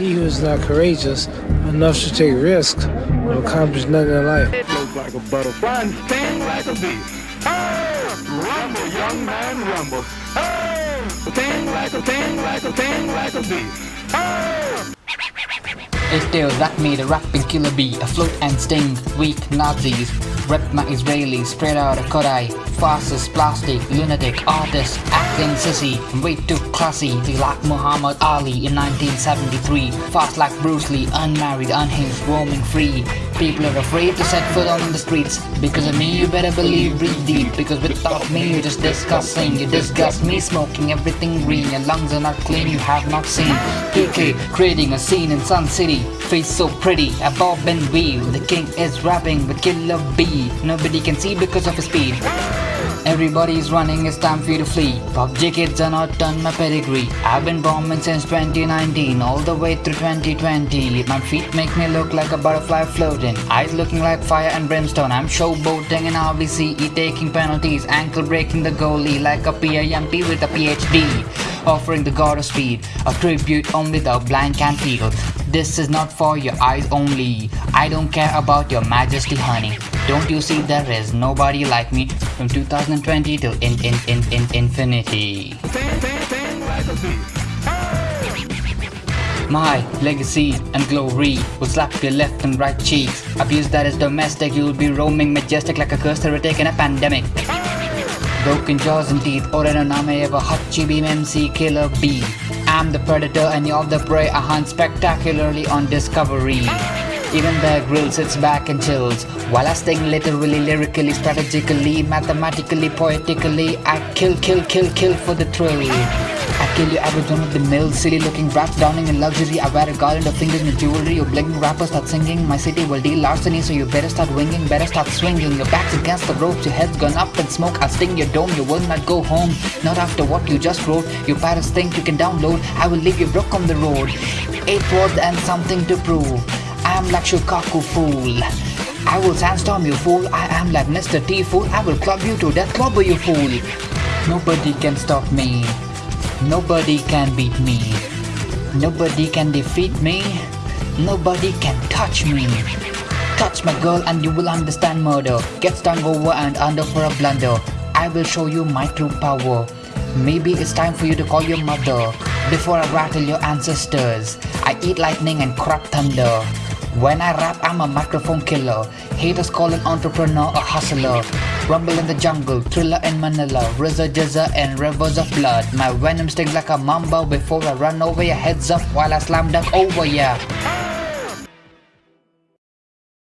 He who is not courageous enough to take risks will accomplish nothing in life. It looks like a butterfly and sting like a bee. Oh, rumble, young man, rumble. Oh, sting like a sting like a sting like a bee. Oh. It's still like me, the rapping killer bee, afloat and sting, weak Nazis. Rep my Israeli, straight out of Kodai. Fastest plastic, lunatic, artist, acting sissy, way too classy. Be like Muhammad Ali in 1973. Fast like Bruce Lee, unmarried, unhinged, roaming free. People are afraid to set foot on the streets. Because of me, you better believe, breathe deep. Because without me, you're just disgusting. You disgust me, smoking everything green. Your lungs are not clean, you have not seen. PK creating a scene in Sun City. Face so pretty, a bob and weave. The king is rapping with Killer B. Nobody can see because of his speed. Everybody's running, it's time for you to flee. PUBG kids are not done my pedigree. I've been bombing since 2019, all the way through 2020. My feet make me look like a butterfly floating. Eyes looking like fire and brimstone. I'm showboating in RVCE, taking penalties. Ankle breaking the goalie like a PIMP with a PhD. Offering the god of speed, a tribute only the blind can feel. This is not for your eyes only. I don't care about your majesty, honey. Don't you see there is nobody like me from 2020 till in in in in infinity. My legacy and glory will slap your left and right cheeks. Abuse that is domestic, you'll be roaming majestic like a cursed heretic in a pandemic. Broken jaws and teeth, oh, Orenoname of a hot. Beam MC killer bee. I'm the predator and you're the prey, I hunt spectacularly on discovery. Even the grill sits back and chills. While I sting literally, lyrically, strategically, mathematically, poetically I kill, kill, kill, kill for the thrill I kill you average one of the mill Silly looking rap downing in luxury. I wear a garland of fingers in jewelry. You blinking rappers start singing. My city will deal larceny So you better start winging Better start swinging. Your back's against the ropes Your head's gone up in smoke. I'll sting your dome You will not go home. Not after what you just wrote. Your parents think you can download. I will leave you broke on the road. Eight words and something to prove. I am like Shukaku fool. I will sandstorm you fool. I am like Mr. T fool. I will club you to death clobber you fool. Nobody can stop me Nobody can beat me. Nobody can defeat me. Nobody can touch me. Touch my girl and you will understand murder Get stung over and under for a blunder. I will show you my true power. Maybe it's time for you to call your mother Before I rattle your ancestors. I eat lightning and crap thunder. When I rap, I'm a microphone killer. Haters call an entrepreneur a hustler. Rumble in the jungle, thriller in Manila, RZA, GZA, and rivers of blood. My venom stings like a mamba before I run over your heads up while I slam dunk over ya.